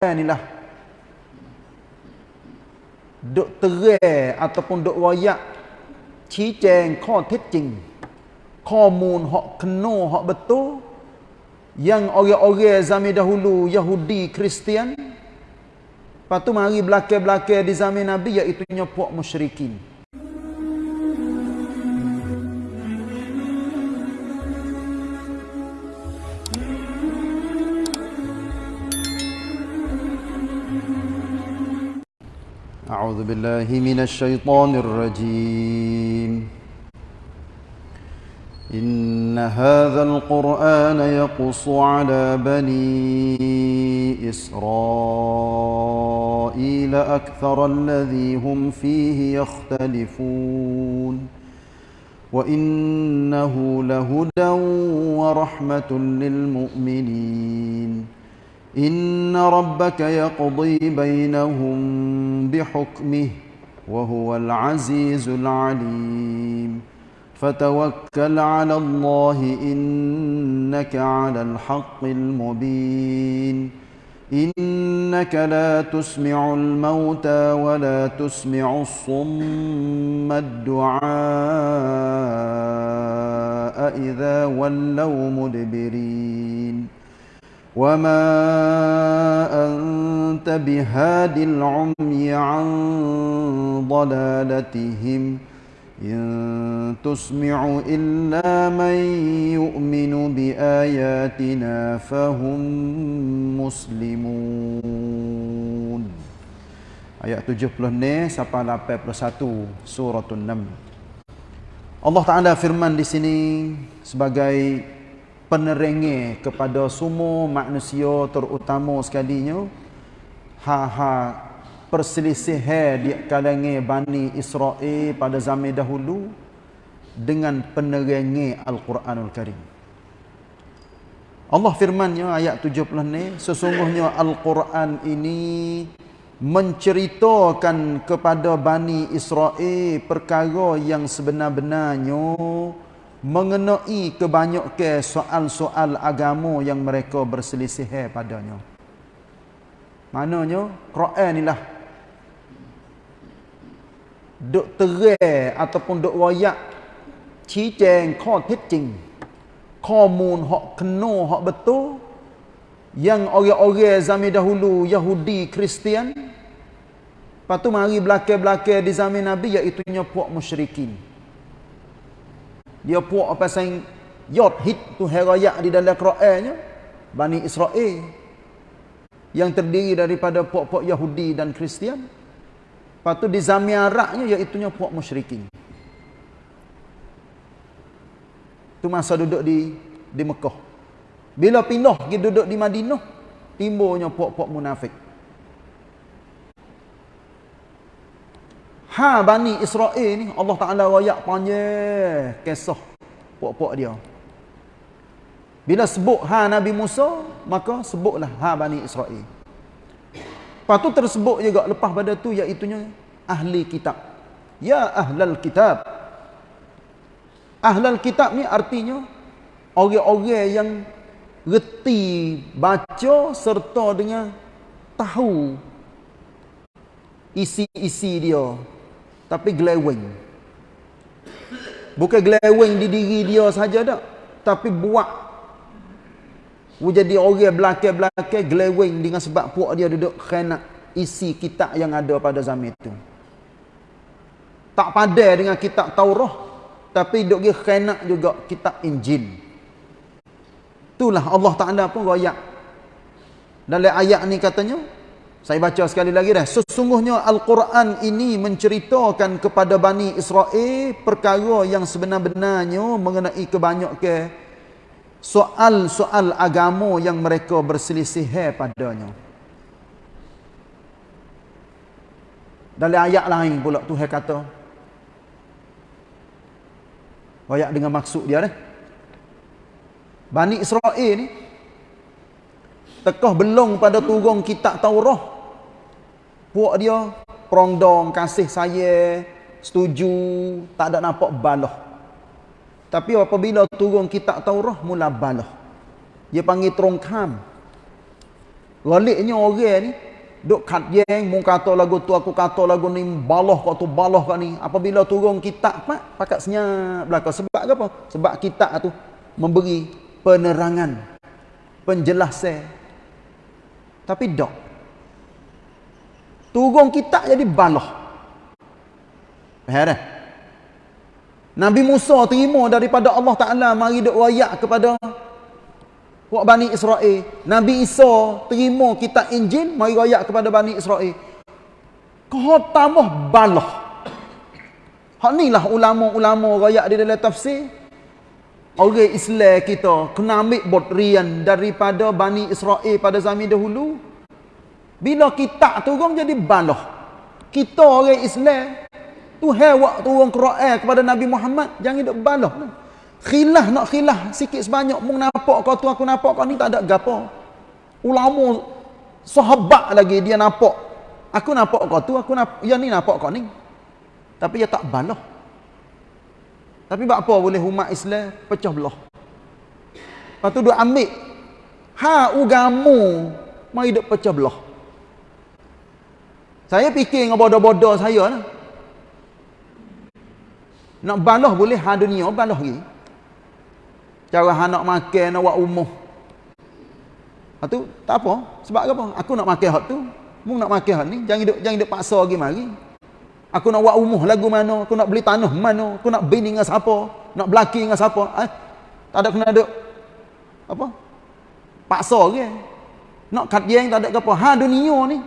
Quran ni lah duk terai ataupun duk royak ชี้แจงข้อเท็จจริง ข้อมูล hak kena hak betul yang orang-orang zaman dahulu Yahudi Kristian lepas tu mari belakang-belakang di zaman Nabi iaitu puak musyrikin أعوذ بالله من الشيطان الرجيم. إن هذا القرآن يقص على بني إسرائيل أكثر الذي هم فيه يختلفون. وإنه لهدى ورحمة للمؤمنين. إن ربك يقضي بينهم بحكمه وهو العزيز العليم. فتوكل على الله إنك على الحق المبين. إنك لا تسمع الموتى ولا تسمع الصم الدعاء إذا ولوا مدبرين. وما أنت بهاد العمي عن ضلالتهم إن تسمع إلا من يؤمن بآياتنا فهم مسلمون Ayat 70 ni sampai 81 surah 6. Allah Taala firman di sini sebagai penerengi kepada semua manusia terutama sekalinya ha-ha perselisih di kalangan Bani Israel pada zaman dahulu dengan penerengi Al-Quranul Karim. Allah firmannya ayat 70 ni sesungguhnya Al-Quran ini menceritakan kepada Bani Israel perkara yang sebenar-benarnya mengenai kebanyakan soal-soal agama yang mereka berselisih padanya. Maknanya Quran inilah duk terai ataupun duk royak ชี้แจงข้อเท็จจริง ข้อมูล hak kena hak betul yang orang-orang zaman dahulu Yahudi Kristian lepas tu mari belakang-belakang di zaman Nabi iaitu puak musyrikin dia puak apa sang yot hit tu herayak di dalam Qurannya Bani Israel yang terdiri daripada puak-puak Yahudi dan Kristian. Lepas tu di zamiaraknya iaitu puak musyrikin. Tu masa duduk di di Mekah. Bila pindah pergi duduk di Madinah timbulnya puak-puak munafik Ha Bani Israel ni Allah Ta'ala rayak panjang kisah puak-puak dia. Bila sebut ha Nabi Musa, maka sebutlah ha Bani Israel. Lepas tu tersebut juga lepas pada tu iaitunya ahli kitab. Ya ahlal kitab. Ahlal kitab ni artinya orang-orang yang reti baca serta dengan tahu isi-isi dia tapi glewing bukan glewing di diri dia saja dak tapi buat. Jadi orang belakang-belakang glewing dengan sebab puak dia duduk kena isi kitab yang ada pada zaman itu. Tak padan dengan kitab Taurah tapi duk dia kena juga kitab Injil. Itulah Allah Taala pun royak. Dalam ayat ni katanya saya baca sekali lagi dah. Sesungguhnya Al-Quran ini menceritakan kepada Bani Israel perkara yang sebenar-benarnya mengenai kebanyakan soal-soal agama yang mereka berselisih padanya. Dalam ayat lain pula Tuhan kata. Ayat dengan maksud dia dah. Bani Israel ni tekah belong pada turun kitab Taurah puak dia perongdong kasih saya setuju tak ada nampak balah tapi apabila turun kitab Taurah mula balah dia panggil trongkam Galiknya orang ni duk kat yang mu kata lagu tu aku kata lagu ni baloh kau tu baloh kau ni. Apabila turun kitab pak pakat senyap belaka sebab apa? Sebab kitab tu memberi penerangan penjelasan. Tapi dok turun kitab jadi baloh faham Nabi Musa terima daripada Allah Taala mari duk royak kepada Buat Bani Israel. Nabi Isa terima kitab Injil, mari rakyat kepada Bani Israel. Kau tambah balah. Hak ni lah ulama-ulama rakyat di dalam tafsir. Orang Islam kita kena ambil botrian daripada Bani Israel pada zaman dahulu. Bila kitab turun jadi balah. Kita orang Islam, Tuhan waktu turun Quran kepada Nabi Muhammad, jangan balah. Lah. Khilah nak khilah sikit sebanyak mung nampak kau tu aku nampak kau ni tak ada gapo. Ulama sahabat lagi dia nampak. Aku nampak kau tu aku nampak ya ni nampak kau ni. Tapi dia tak balah. Tapi buat apa boleh umat Islam pecah belah. Lepas tu dia ambil ha ugamu mai duk pecah belah. Saya fikir dengan bodoh-bodoh saya lah. Nak balah boleh ha dunia balah lagi. Cara anak makan nak buat umuh. Ha tu tak apa. Sebab apa? Aku nak makan hak tu. Mu nak makan hak ni, jangan duk jangan duk paksa lagi mari. Aku nak buat umuh lagu mana, aku nak beli tanah mana, aku nak bini dengan siapa, nak belaki dengan siapa. Eh? Tak ada kena duk apa? Paksa lagi. Nak kat yang tak ada apa. Ha dunia ni.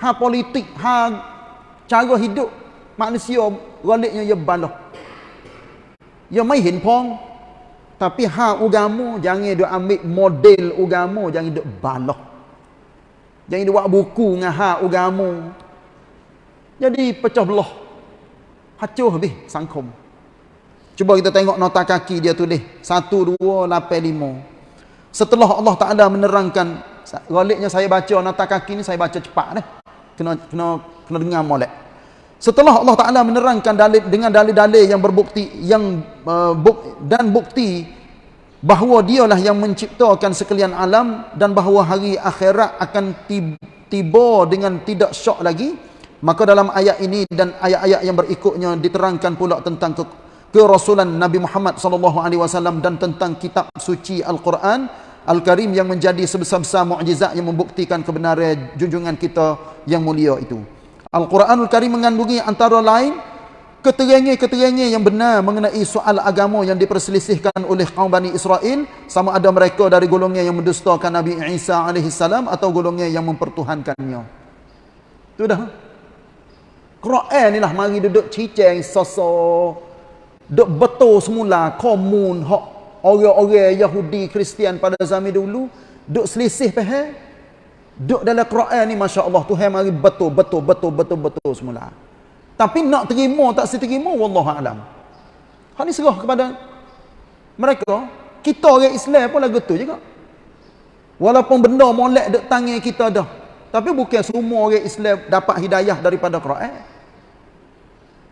Ha politik, ha cara hidup manusia galiknya ya balah. Ya mai hin pong tapi ha ugamu jangan duk ambil model ugamu jangan duk balah. Jangan duk buat buku dengan ha ugamu. Jadi pecah belah. Hancur habis sangkom. Cuba kita tengok nota kaki dia tulis 1285. Setelah Allah Taala menerangkan galiknya saya baca nota kaki ni saya baca cepat deh. Kena kena kena dengar molek. Setelah Allah Taala menerangkan dalil dengan dalil-dalil yang berbukti yang uh, buk, dan bukti bahawa dialah yang menciptakan sekalian alam dan bahawa hari akhirat akan tiba dengan tidak syok lagi maka dalam ayat ini dan ayat-ayat yang berikutnya diterangkan pula tentang ke kerasulan Nabi Muhammad sallallahu alaihi wasallam dan tentang kitab suci Al-Quran Al-Karim yang menjadi sebesar-besar mukjizat yang membuktikan kebenaran junjungan kita yang mulia itu. Al-Quranul Karim mengandungi antara lain keterangan-keterangan yang benar mengenai soal agama yang diperselisihkan oleh kaum Bani Israel sama ada mereka dari golongan yang mendustakan Nabi Isa AS atau golongan yang mempertuhankannya. Itu dah. Quran ni lah mari duduk ciceng sosok duk betul semula komun hak orang-orang Yahudi Kristian pada zaman dulu duk selisih faham Duk dalam Quran ni Masya Allah Tuhan mari betul betul betul betul betul semula. Tapi nak terima tak seterima Wallahualam. Hal ni serah kepada mereka. Kita orang Islam pun lagu tu juga. Walaupun benda molek dek tangan kita dah. Tapi bukan semua orang Islam dapat hidayah daripada Quran.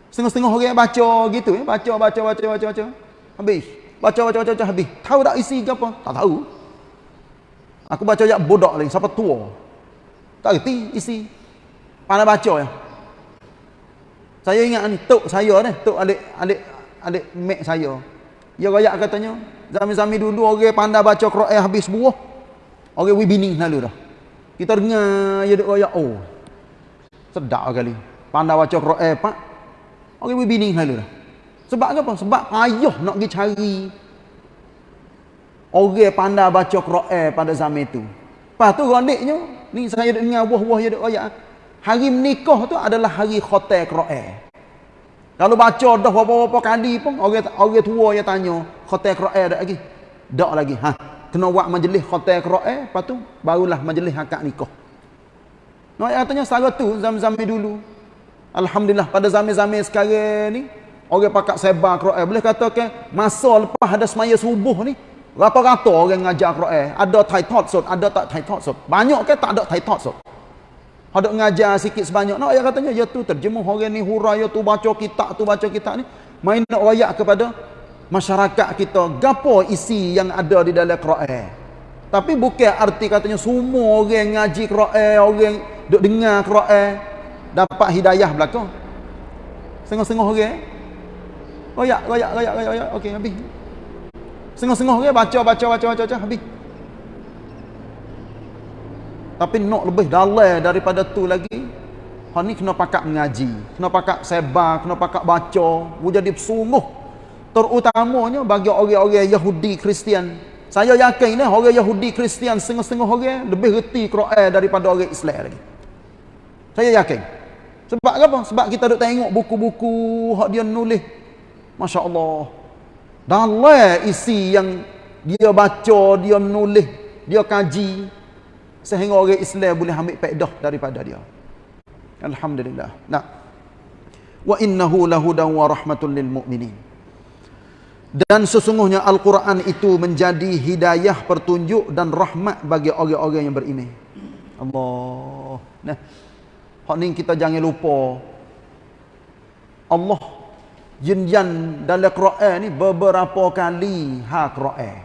Setengah-setengah orang baca gitu ya. Baca, baca, baca, baca, baca. Habis. Baca, baca, baca, baca, habis. Tahu tak isi ke apa? Tak tahu. Aku baca ayat bodoh lagi. Siapa tua? Tak reti isi. Pandai baca ya. Saya ingat ni. Tok saya ni. Tok adik, adik, adik mek saya. Dia rakyat katanya. Zami-zami dulu orang pandai baca Quran habis buah. Orang wibini lalu dah. Kita dengar dia duk rakyat. Oh. Sedap kali. Pandai baca Quran pak. Orang wibini lalu dah. Sebab apa? Sebab ayuh nak pergi cari Orang pandai baca Quran pada zaman itu. Lepas tu gondiknya, ni saya dengar buah-buah dia ayat. Hari menikah tu adalah hari khotel Quran. Kalau baca dah berapa-berapa kali pun orang orang tua yang tanya, khotel Quran dak lagi? Dak lagi. Ha. Kena buat majlis khotel Quran, lepas tu barulah majlis akad nikah. No katanya sara tu zaman-zaman dulu. Alhamdulillah pada zaman-zaman sekarang ni orang pakat sebar Quran boleh katakan masa lepas ada semaya subuh ni Rata-rata orang ngajar Quran, ada tai thought sot, ada tak tai thought sot. Banyak ke tak ada tai thought sot. Ada ngajar sikit sebanyak. Nak ya katanya ya tu terjemuh orang ni hurai ya tu baca kitab tu baca kitab ni. Main nak royak kepada masyarakat kita gapo isi yang ada di dalam Quran. Tapi bukan arti katanya semua orang ngaji Quran, orang duk dengar Quran dapat hidayah belaka. Setengah-setengah orang. Royak, royak, royak, royak, royak. Okey, habis. Setengah-setengah orang baca, baca, baca, baca, baca, habis. Tapi nak lebih dalam daripada tu lagi. Hak ni kena pakak mengaji, kena pakak sebar, kena pakak baca, jadi sungguh terutamanya bagi orang-orang Yahudi Kristian. Saya yakin ni orang Yahudi Kristian setengah-setengah orang lebih reti Quran daripada orang Islam lagi. Saya yakin. Sebab apa? Sebab kita duk tengok buku-buku hak dia nulis. Masya-Allah. Dalam isi yang dia baca, dia menulis, dia kaji sehingga orang Islam boleh ambil faedah daripada dia. Alhamdulillah. Nah. Wa innahu lahudan wa rahmatun lil mu'minin. Dan sesungguhnya Al-Quran itu menjadi hidayah pertunjuk dan rahmat bagi orang-orang yang beriman. Allah. Nah. Hak ni kita jangan lupa. Allah jenjan dalam Quran ni beberapa kali ha Quran.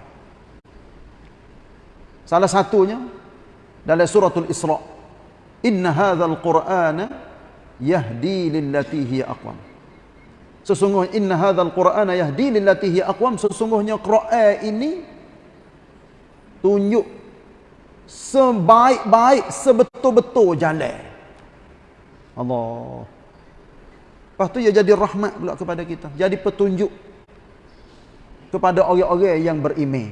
Salah satunya dalam suratul Isra. Inna hadzal Qur'ana yahdi lillati hiya aqwam. Sesungguhnya inna hadzal Qur'ana yahdi lillati hiya aqwam. Sesungguhnya Quran ini tunjuk sebaik-baik sebetul-betul jalan. Allah. Lepas tu ia jadi rahmat pula kepada kita. Jadi petunjuk kepada orang-orang yang beriman.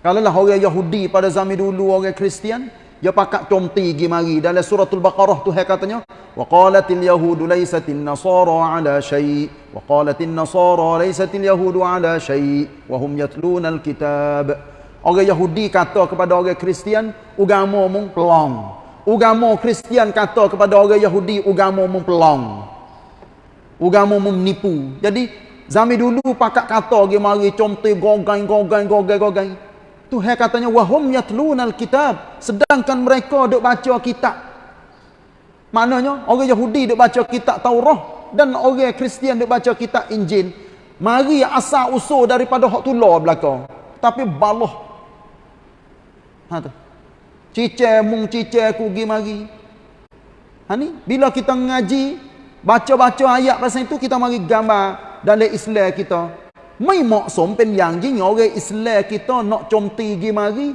Kalaulah orang Yahudi pada zaman dulu orang Kristian, dia pakat tomti pergi mari dalam suratul baqarah tu dia katanya, wa qalatil yahudu laysatil nasara ala syai' wa qalatil nasara laysatil yahudu ala syai' wa hum yatluna. Orang Yahudi kata kepada orang Kristian, ugamo mung pelong. Ugamo Kristian kata kepada orang Yahudi, ugamo mung pelong. Ugama menipu. Jadi zaman dulu pakak kata dia mari comte gogang gogang gogang gogang. Tuhan katanya wahum yatlunal kitab sedangkan mereka duk baca kitab. Maknanya orang Yahudi duk baca kitab Taurat dan orang Kristian duk baca kitab Injil. Mari asal usul daripada hak tular belaka. Tapi baloh. Ha tu. Cice mung cice ku gi mari. Ha ni bila kita ngaji baca-baca ayat pasal itu kita mari gambar dalam Islam kita. Mai maksum pen yang jing orang Islam kita nak comti gi mari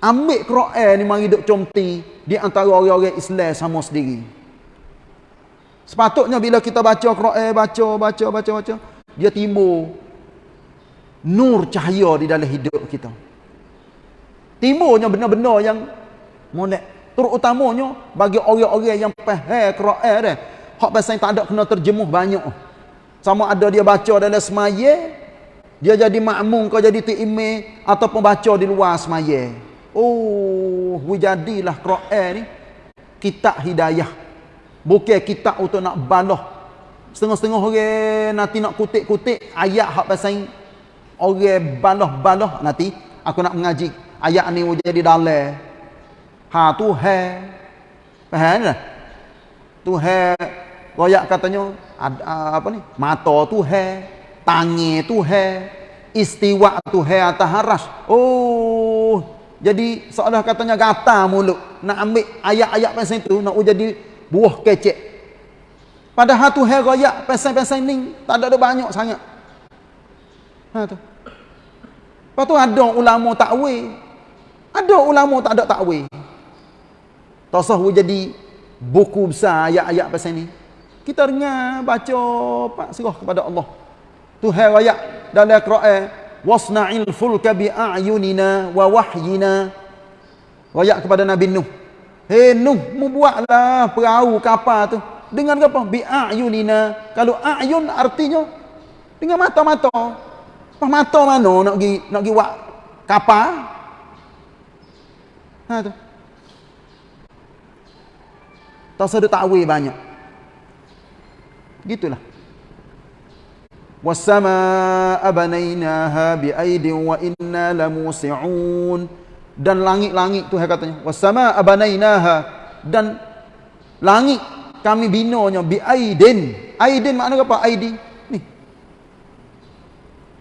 ambil Quran ni mari duk comti di antara orang-orang Islam sama sendiri. Sepatutnya bila kita baca Quran baca baca baca baca dia timbul nur cahaya di dalam hidup kita. Timbulnya benar-benar yang molek terutamanya bagi orang-orang yang faham Quran dah hak pasal tak ada kena terjemuh banyak. Sama ada dia baca dalam semaya dia jadi makmum kau jadi tiime ataupun baca di luar semaya. Oh jadilah Quran ni. Kitab hidayah. Bukan kitab untuk nak balah. Setengah-setengah orang nanti nak kutik-kutik ayat hak pasal orang balah-balah nanti aku nak mengaji ayat ni jadi dalam Ha tu he. Faham tak? Tu he royak katanya ada apa ni? Mata tu he, tangi tu he, istiwa tu he atas haras. Oh, jadi seolah katanya gata mulut nak ambil ayat-ayat pasal itu nak jadi buah kecek. Padahal tu he royak pasal-pasal ni tak ada banyak sangat. Ha tu. Lepas tu ada ulama takwil. Ada ulama tak ada takwil. Tasawuf jadi buku besar ayat-ayat pasal ni. Kita dengar baca pak serah kepada Allah. Tuhan ayat dalam Quran wasna'il fulka bi a'yunina wa wahyina. Ayat kepada Nabi Nuh. Hei Nuh, mu buatlah perahu kapal tu. Dengan apa? Bi a'yunina. Kalau a'yun artinya dengan mata-mata. Pas mata mana nak pergi nak pergi buat kapal? Ha tu. Tak ada takwil banyak. Gitulah. Was-samaa'a banainaha bi'aidin wa inna lamusi'un. Dan langit-langit tu katanya. Was-samaa'a banainaha dan langit kami binanya bi'aidin. Aidin makna apa? Aidi. Ni.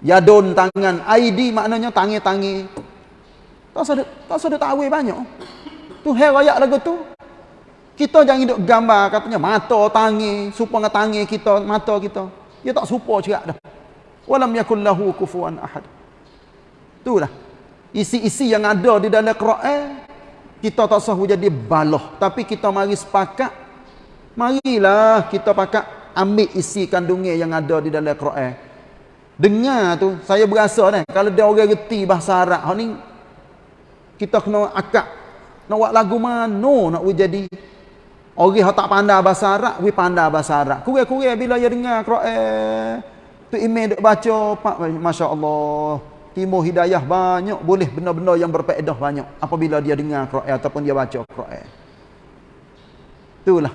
Yadun tangan. Aidi maknanya tangi-tangi. Tak sedek, tak sedek tahu banyak. Tu hai raya lagu tu. Kita jangan hidup gambar katanya mata tangi, supaya tangi kita, mata kita. Dia tak serupa cerak dah. Walam yakul lahu kufuwan ahad. Itulah. Isi-isi yang ada di dalam Quran kita tak sah jadi baloh, tapi kita mari sepakat marilah kita pakat ambil isi kandungnya yang ada di dalam Quran. Dengar tu saya berasa ni kalau dia orang reti bahasa Arab ni kita kena akak nak buat lagu mana nak jadi orang yang tak pandai bahasa Arab we pandai bahasa Arab. Kurang-kurang bila dia dengar Quran tu email duk baca masya-Allah timur hidayah banyak boleh benda-benda yang berfaedah banyak apabila dia dengar Quran ataupun dia baca Quran. Itulah.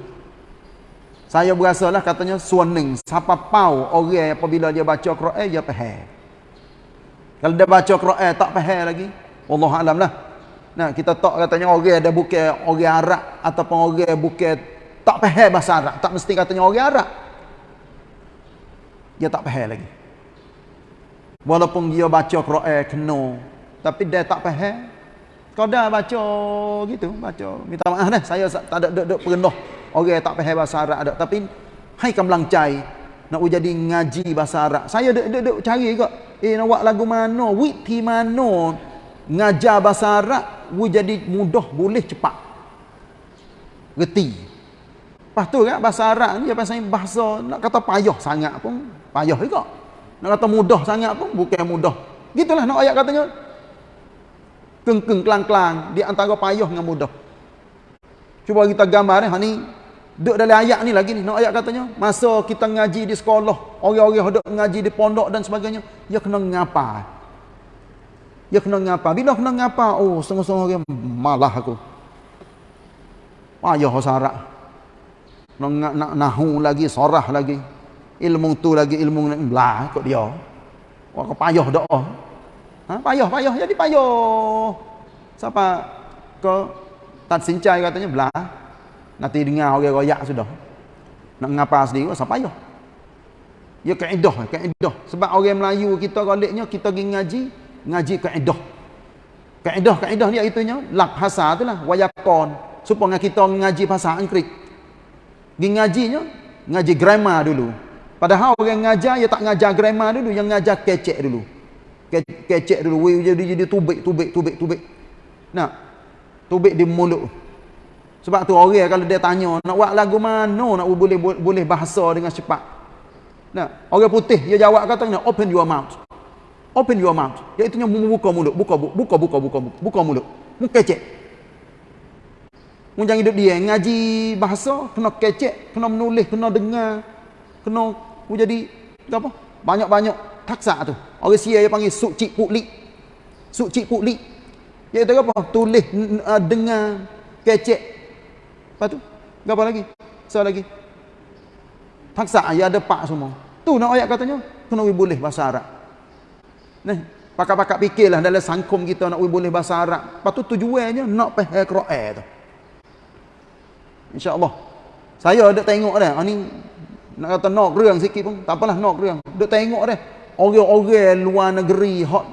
Saya berasalah katanya suaning siapa pau orang apabila dia baca Quran dia faham kalau dia baca Quran tak faham lagi. Allah alam lah Nah, kita tak katanya orang ada bukan orang Arab ataupun orang bukan tak faham bahasa Arab, tak mesti katanya orang Arab. Dia tak faham lagi. Walaupun dia baca Quran kena, tapi dia tak faham. Kau dah baca gitu, baca. Minta maaf dah, saya tak ada duk duk perendah orang tak faham bahasa Arab ada, tapi hai kam cai nak jadi ngaji bahasa Arab. Saya duk duk, cari kok. Eh nak buat lagu mana, wit mana ngajar bahasa Arab we jadi mudah boleh cepat. Reti. Lepas tu kan bahasa Arab ni dia pasal bahasa nak kata payah sangat pun payah juga. Nak kata mudah sangat pun bukan mudah. Gitulah nak ayat katanya. Keng-keng kelang-kelang di antara payah dengan mudah. Cuba kita gambar ni ha duduk dalam ayat ni lagi ni nak ayat katanya. Masa kita ngaji di sekolah orang-orang duduk ngaji di pondok dan sebagainya dia kena ngapa dia kena ngapa? Bila kena ngapa? Oh, setengah-setengah orang malah aku. Payah sarak. Nak, nak nahu lagi, sorah lagi. Ilmu tu lagi, ilmu ni. Belah ikut dia. Wah, kau payah doa. Ha? Payah, payah. Jadi payah. Siapa kau tak sincai katanya, belah. Nanti dengar orang royak sudah. Nak ngapa sendiri, siapa payah. Ya kaedah, kaedah. Sebab orang Melayu kita galiknya, kita pergi ngaji, ngaji kaedah. Kaedah kaedah dia itunya lak bahasa itulah wayakon. Supaya kita ngaji bahasa Inggeris. Gi ngajinya ngaji grammar dulu. Padahal orang ngajar dia tak ngajar grammar dulu, yang ngajar kecek dulu. Ke kecek dulu jadi jadi tubik tubik tubik tubik. Nah. Tubik di mulut. Sebab tu orang kalau dia tanya nak buat lagu mana nak boleh boleh bahasa dengan cepat. Nah, orang putih dia jawab katanya open your mouth. Open your mouth. Iaitu nya buka mulut, buka buka buka buka buka mulut. Mu kecek. Mu jangan hidup dia ngaji bahasa kena kecek, kena menulis, kena dengar, kena mu jadi apa? Banyak-banyak taksa tu. Orang sia dia panggil suci pukli. Suci pukli. Iaitu apa? Tulis, uh, dengar, kecek. Lepas tu, apa lagi? So lagi. Taksa ya ada pak semua. Tu nak ayat katanya, kena boleh bahasa Arab. Nah, pakak-pakak fikirlah dalam sangkum kita nak boleh bahasa Arab. Tu tujuannya nak faham Quran tu. Insya-Allah. Saya ada tengok dah. Ini nak kata nak reang sikit pun, tak apalah nak reang. Ada tengok dah. Orang-orang luar negeri hot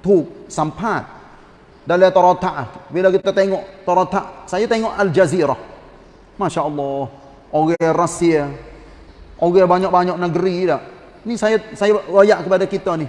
tu sampat dalam Tarata. Bila kita tengok Tarata, saya tengok Al Jazeera. Masya-Allah. Orang Rusia. Orang banyak-banyak negeri dah. Ni saya saya royak kepada kita ni.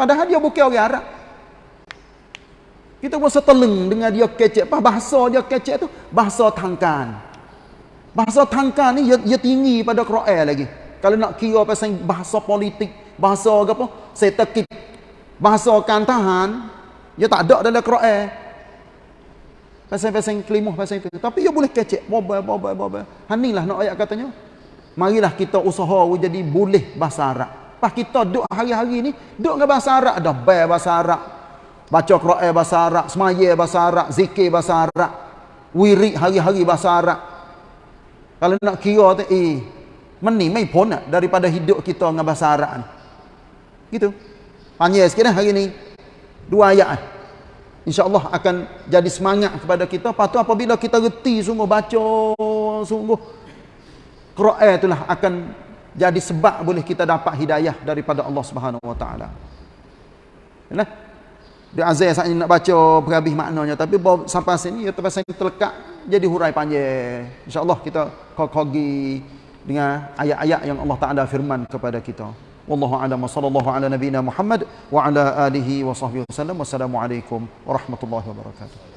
Padahal dia bukan orang Arab. Kita pun seteleng dengan dia kecek. Apa bahasa dia kecek tu? Bahasa tangkan. Bahasa tangkan ni dia, tinggi pada Quran lagi. Kalau nak kira pasal bahasa politik, bahasa apa? Setekit. Bahasa kantahan, dia tak ada dalam Quran. Pasal-pasal kelimuh pasal itu. Tapi dia boleh kecek. Boba, boba, boba. Hanilah nak ayat katanya. Marilah kita usaha jadi boleh bahasa Arab. Pas kita duduk hari-hari ni, duduk dengan bahasa Arab dah. Bayar bahasa Arab. Baca Quran bahasa Arab, semaya bahasa Arab, zikir bahasa Arab, wirid hari-hari bahasa Arab. Kalau nak kira tu, eh, meni mai pun daripada hidup kita dengan bahasa Arab ni. Gitu. Panjang sikit dah hari ni. Dua ayat. InsyaAllah akan jadi semangat kepada kita. Lepas tu apabila kita reti sungguh baca, sungguh. Quran itulah akan jadi sebab boleh kita dapat hidayah daripada Allah Subhanahu Wa Taala. Nah, dia saat nak baca berhabis maknanya tapi sampai sini ya terpaksa terlekat jadi hurai panjang. Insya-Allah kita kogi dengan ayat-ayat yang Allah Taala firman kepada kita. Wallahu a'lam sallallahu ala nabiyyina Muhammad wa ala alihi wa sahbihi wasallam. Wassalamualaikum warahmatullahi wabarakatuh.